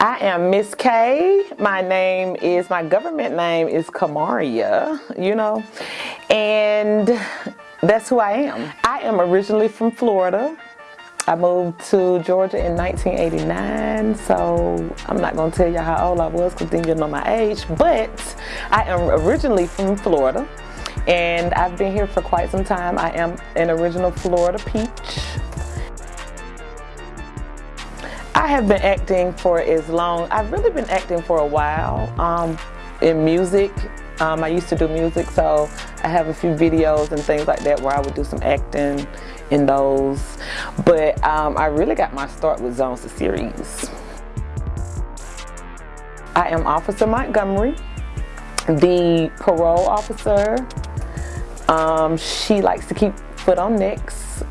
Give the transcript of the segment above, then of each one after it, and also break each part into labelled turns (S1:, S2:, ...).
S1: I am Miss K. My name is, my government name is Kamaria, you know, and that's who I am. I am originally from Florida. I moved to Georgia in 1989, so I'm not gonna tell you how old I was because then you'll know my age, but I am originally from Florida and I've been here for quite some time. I am an original Florida peach. I have been acting for as long, I've really been acting for a while um, in music. Um, I used to do music, so I have a few videos and things like that where I would do some acting in those. But um, I really got my start with Zones the series. I am Officer Montgomery, the parole officer. Um, she likes to keep foot on necks,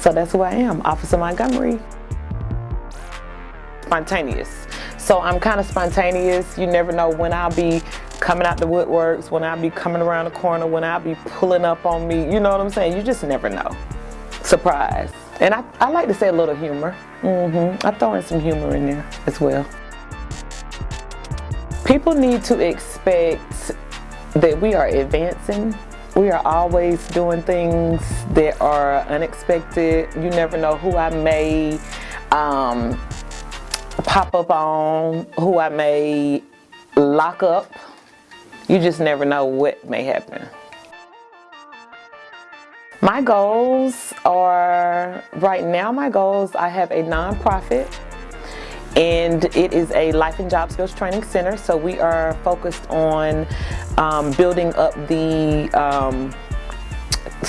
S1: so that's who I am, Officer Montgomery spontaneous. So I'm kind of spontaneous. You never know when I'll be coming out the woodworks, when I'll be coming around the corner, when I'll be pulling up on me. You know what I'm saying? You just never know. Surprise. And I, I like to say a little humor. Mm-hmm. I throw in some humor in there as well. People need to expect that we are advancing. We are always doing things that are unexpected. You never know who I may um, pop up on, who I may lock up. You just never know what may happen. My goals are, right now my goals, I have a nonprofit and it is a life and job skills training center. So we are focused on um, building up the um,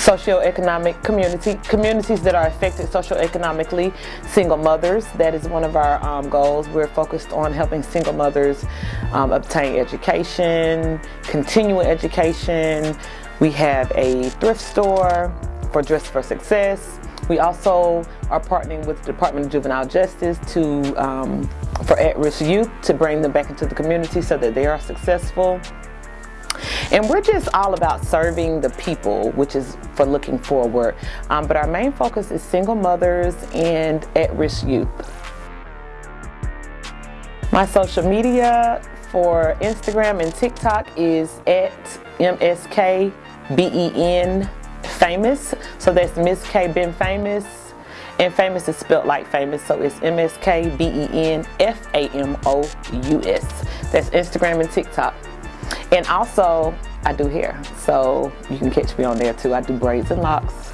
S1: socioeconomic community, communities that are affected socioeconomically, single mothers, that is one of our um, goals. We're focused on helping single mothers um, obtain education, continuing education. We have a thrift store for Dress for Success. We also are partnering with the Department of Juvenile Justice to um, for at-risk youth to bring them back into the community so that they are successful. And we're just all about serving the people, which is for looking forward. Um, but our main focus is single mothers and at-risk youth. My social media for Instagram and TikTok is at MSKBEN famous. So that's Miss K Ben famous. And famous is spelled like famous, so it's M-S-K-B-E-N-F-A-M-O-U-S. That's Instagram and TikTok. And also, I do hair, so you can catch me on there too. I do braids and locks.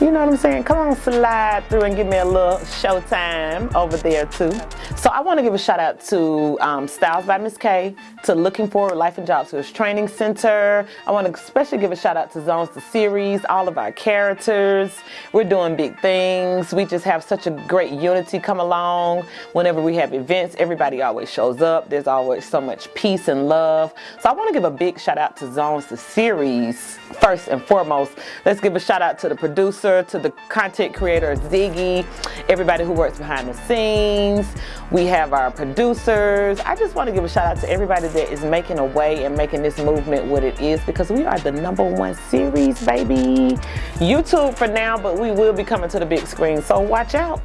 S1: You know what I'm saying? Come on, slide through and give me a little showtime over there too. So I want to give a shout out to um, Styles by Miss K, to Looking Forward Life and Job Skills Training Center. I want to especially give a shout out to Zones the series, all of our characters. We're doing big things. We just have such a great unity come along. Whenever we have events, everybody always shows up. There's always so much peace and love. So I want to give a big shout out to Zones the series first and foremost. Let's give a shout out to the producer to the content creator Ziggy, everybody who works behind the scenes. We have our producers. I just want to give a shout out to everybody that is making a way and making this movement what it is because we are the number one series, baby. YouTube for now, but we will be coming to the big screen, so watch out.